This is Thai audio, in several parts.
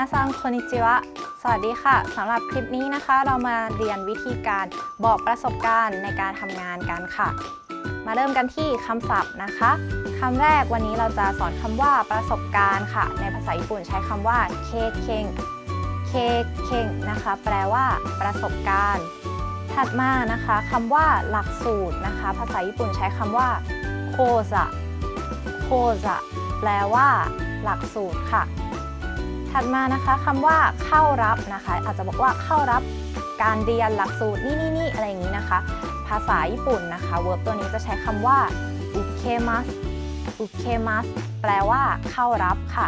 นาซังคนิจิวะ สวัสดีค่ะ สำหรับคลิปนี้นะคะ เรามาเรียนวิธีการบอกประสบการณ์ในการทำงานกันค่ะ มาเริ่มกันที่คำศัพท์นะคะ คำแรกวันนี้เราจะสอนคำว่าประสบการณ์ค่ะ ในภาษาญี่ปุ่นใช้คำว่าเคเคงเคเคงนะคะ แปลว่า ประสบการณ์ ถัดมานะคะคำว่าหลักสูตรนะคะ ภาษาญี่ปุ่นใช้คำว่าโคจะโคจะแปลว่า หลักสูตรค่ะ ถัดมานะคะคำว่าเข้ารับนะคะ อาจจะบอกว่าเข้ารับการเรียนหลักสูตรนี่นี่นี่อะไรอย่างนี้นะคะ ภาษาญี่ปุ่นนะคะเวิร์บตัวนี้จะใช้คำว่าอุเคมัสอุเคมัสแปลว่าเข้ารับค่ะ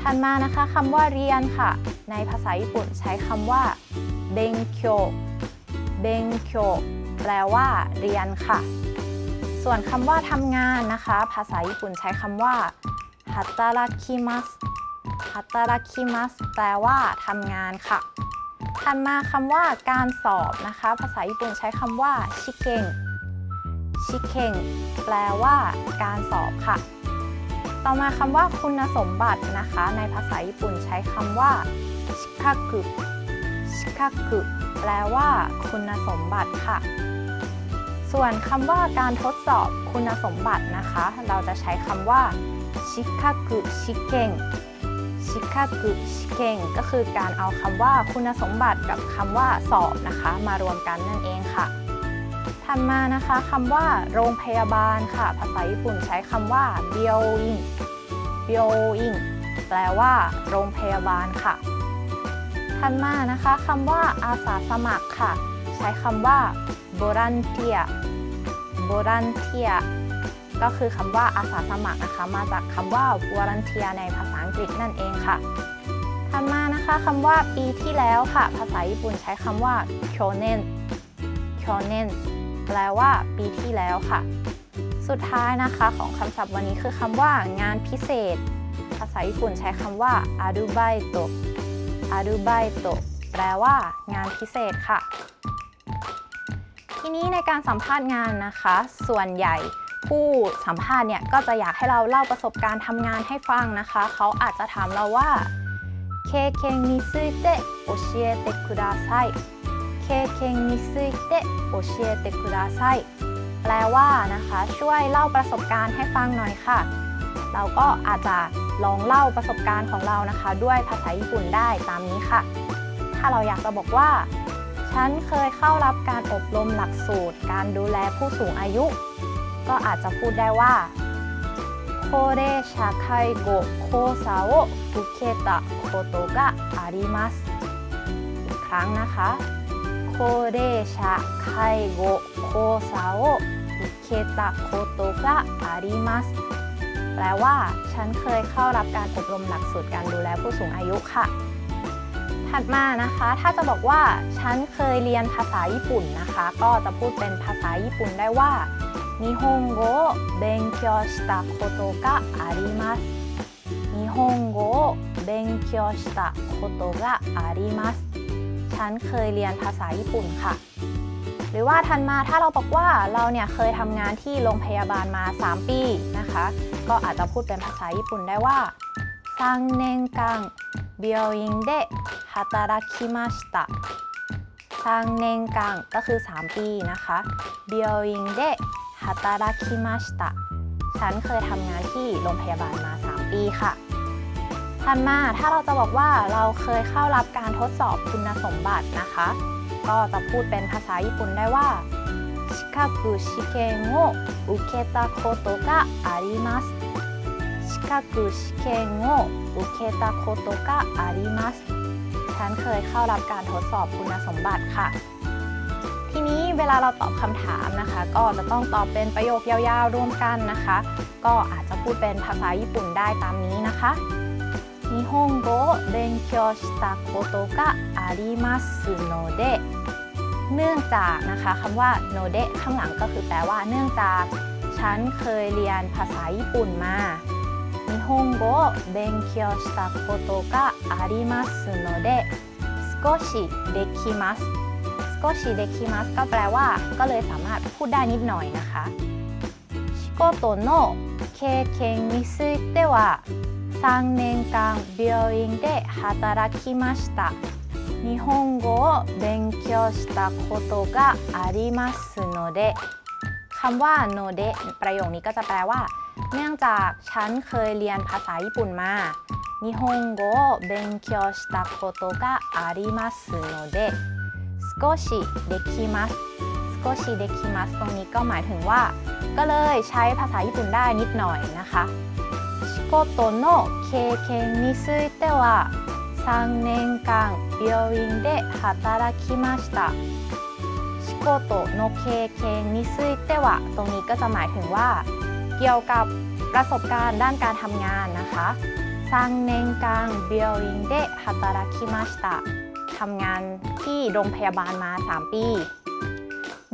ถัดมานะคะคำว่าเรียนค่ะ ในภาษาญี่ปุ่นใช้คำว่าเบงเคียเบงเคียแปลว่าเรียนค่ะ ส่วนคำว่าทำงานนะคะ ภาษาญี่ปุ่นใช้คำว่าฮัตตาราคิมัส ฮัตตาราคิมัสแปลว่าทำงานค่ะ ถัดมาคำว่าการสอบนะคะ ภาษาญี่ปุ่นใช้คำว่าชิเกงชิเกงแปลว่าการสอบค่ะ ต่อมาคำว่าคุณสมบัตินะคะ ในภาษาญี่ปุ่นใช้คำว่าชิคากุชิคากุแปลว่าคุณสมบัติค่ะส่วนคำว่าการทดสอบคุณสมบัตินะคะ เราจะใช้คำว่าชิคากุชิเกง ชิคากุชิเกงก็คือการเอาคำว่าคุณสมบัติกับคำว่าสอบนะคะ มารวมกันนั่นเองค่ะถัดมานะคะคำว่าโรงพยาบาลค่ะ ภาษาญี่ปุ่นใช้คำว่าเบียวอิงเบียวอิงแปลว่า โรงพยาบาลค่ะถัดมานะคะคำว่าอาสาสมัครค่ะ ใช้คำว่าโบรันเทียโบรันเทียก็คือคำว่าอาสาสมัครนะคะ มาจากคำว่า volunteer ในภาษา กฤษนั่นเองค่ะ ถัดมานะคะคำว่าปีที่แล้วค่ะ ภาษาญี่ปุ่นใช้คำว่า kyonen kyonen แปลว่า ปีที่แล้วค่ะ สุดท้ายนะคะของคำศัพท์วันนี้คือคำว่า งานพิเศษ ภาษาญี่ปุ่นใช้คำว่า arubaito arubaito แปลว่า งานพิเศษค่ะ ทีนี้ในการสัมภาษณ์งานนะคะ ส่วนใหญ่ ผู้สัมภาษณ์เนี่ยก็จะอยากให้เราเล่าประสบการณ์ทำงานให้ฟังนะคะ เขาอาจจะถามเราว่าเคเคนについて教えてくださいเคเคนについて教えてくださいแปลว่านะคะ ช่วยเล่าประสบการณ์ให้ฟังหน่อยค่ะ เราก็อาจจะลองเล่าประสบการณ์ของเรานะคะ ด้วยภาษาญี่ปุ่นได้ตามนี้ค่ะ ถ้าเราอยากจะบอกว่า ฉันเคยเข้ารับการอบรมหลักสูตร การดูแลผู้สูงอายุ ก็อาจจะพูดได้ว่าโคเรชาไคโกโคซาโออุเคตะโคโตกะอาริมัสอีกครั้งนะคะโคเรชาไคโกโคซาโออุเคตะโคโตกะอาริมัสแปลว่า ฉันเคยเข้ารับการอบรมหลักสูตรการดูแลผู้สูงอายุค่ะ ถัดมานะคะ ถ้าจะบอกว่า ฉันเคยเรียนภาษาญี่ปุ่นนะคะ ก็จะพูดเป็นภาษาญี่ปุ่นได้ว่า 日本語を勉強したことがあります日本語を勉強したことがありますฉันเคยเรียนภาษาญี่ปุ่นค่ะ หรือว่าทันมาถ้าเราบอกว่าเราเนี่ยเคยทำงานที่โรงพยาบาลมา 3 ปีนะคะ ก็อาจจะพูดเป็นภาษาญี่ปุ่นได้ว่า3年間病院で働きました3年間ก็คือ 3 ปีนะคะ病院で ฮาตาราคิมาชิตะฉันเคยทำงานที่โรงพยาบาลมา 3 ปีค่ะถัดมาถ้าเราจะบอกว่าเราเคยเข้ารับการทดสอบคุณสมบัตินะคะ ก็จะพูดเป็นภาษาญี่ปุ่นได้ว่าชิคากุชิเกนโออุเคตะโคโตกะอาริมัสชิคากุชิเกนโออุเคตะโคโตกะอาริมัสฉันเคยเข้ารับการทดสอบคุณสมบัติค่ะนี้เวลาเราตอบคำถามนะคะ ก็จะต้องตอบเป็นประโยคยาวๆรวมกันนะคะ ก็อาจจะพูดเป็นภาษาญี่ปุ่นได้ตามนี้นะคะ日本語を勉強したことがありますのでเนื่องจากนะคะคำว่าโนเดะข้างหลังก็คือแปลว่า เนื่องจาก ฉันเคยเรียนภาษาญี่ปุ่นมา日本語を勉強したことがありますので少しできます ก็ชิเดคิมัสก็แปลว่าก็เลยสามารถพูดได้นิดหน่อยนะคะชิโกโตโนเคเคนนิซุเตะวะ 3年間病院で働きました日本語を勉強したことがありますのでคำว่า no de ประโยคนี้ก็จะแปลว่า เนื่องจากฉันเคยเรียนภาษาญี่ปุ่นมา日本語を勉強したことがありますので 少しできます少しできますตรงนี้ก็หมายถึงว่า ก็เลยใช้ภาษาญี่ปุ่นได้นิดหน่อยนะคะ仕事の経験については3年間病院で働きました仕事の経験についてはตรงนี้ก็จะหมายถึงว่า เกี่ยวกับประสบการณ์ด้านการทำงานนะคะ3年間病院で働きました ทำงานที่โรงพยาบาลมา 3 ปี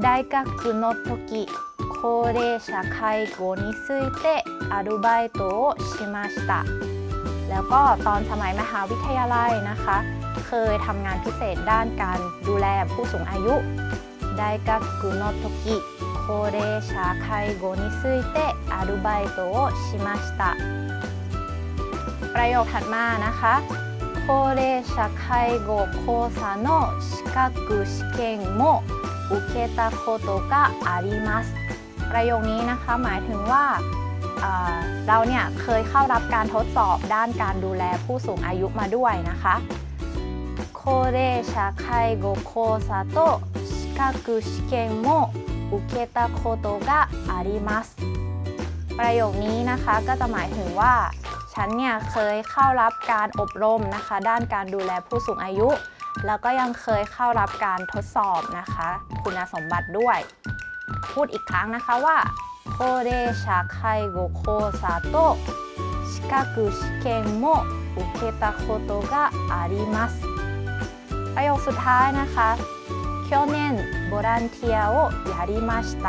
大学の時高齢者介護についてアルバイトをしましたแล้วก็ตอนสมัยมหาวิทยาลัยนะคะ เคยทำงานพิเศษด้านการดูแลผู้สูงอายุ大学の時高齢者介護についてアルバイトをしましたประโยคถัดมานะคะ 高齢者介護講座の資格試験も受けたことがありますประโยคนี้นะคะหมายถึงว่าเราเนี่ยเคยเข้ารับการทดสอบด้านการดูแลผู้สูงอายุมาด้วยนะคะ高齢者介護講座と資格試験も受けたことがありますประโยคนี้นะคะก็จะหมายถึงว่า ฉันเนี่ยเคยเข้ารับการอบรมนะคะ ด้านการดูแลผู้สูงอายุ แล้วก็ยังเคยเข้ารับการทดสอบนะคะ คุณสมบัติด้วย พูดอีกครั้งนะคะว่า高齢者介護講座と資格試験も受けたことがありますประโยคสุดท้ายนะคะ去年ボランティアをやりました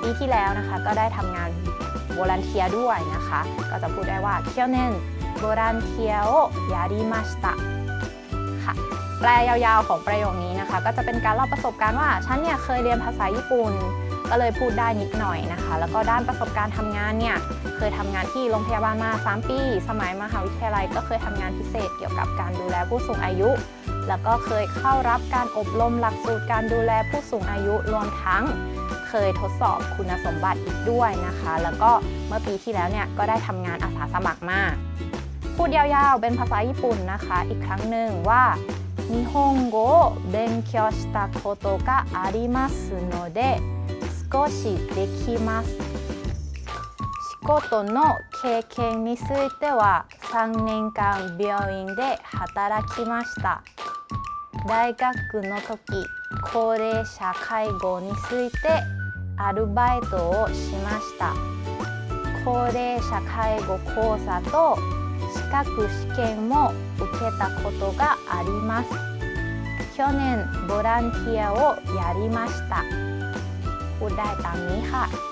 ปีที่แล้วนะคะก็ได้ทำงาน โวลันเทียด้วยนะคะ ก็จะพูดได้ว่าเที่ยวแน่นโวลันเทียโอยาริมาสตะค่ะแปลยาวๆของประโยคนี้นะคะ ก็จะเป็นการเล่าประสบการณ์ว่าฉันเนี่ยเคยเรียนภาษาญี่ปุ่นก็เลยพูดได้นิดหน่อยนะคะ แล้วก็ด้านประสบการณ์ทำงานเนี่ย เคยทำงานที่โรงพยาบาลมา 3 ปี สมัยมหาวิทยาลัย ก็เคยทำงานพิเศษเกี่ยวกับการดูแลผู้สูงอายุ แล้วก็เคยเข้ารับการอบรมหลักสูตรการดูแลผู้สูงอายุรวมทั้ง เคยทดสอบคุณสมบัติอีกด้วยนะคะ แล้วก็เมื่อปีที่แล้วเนี่ยก็ได้ทำงานอาสาสมัครมา พูดยาวๆ เป็นภาษาญี่ปุ่นนะคะ อีกครั้งหนึ่งว่า日本語を勉強したことがありますので少しできます仕事の経験については3年間病院で働きました大学の時高齢者介護について アルバイトをしました高齢者介護講座と資格試験も受けたことがあります去年ボランティアをやりましたพูดได้ตามนี้ค่ะ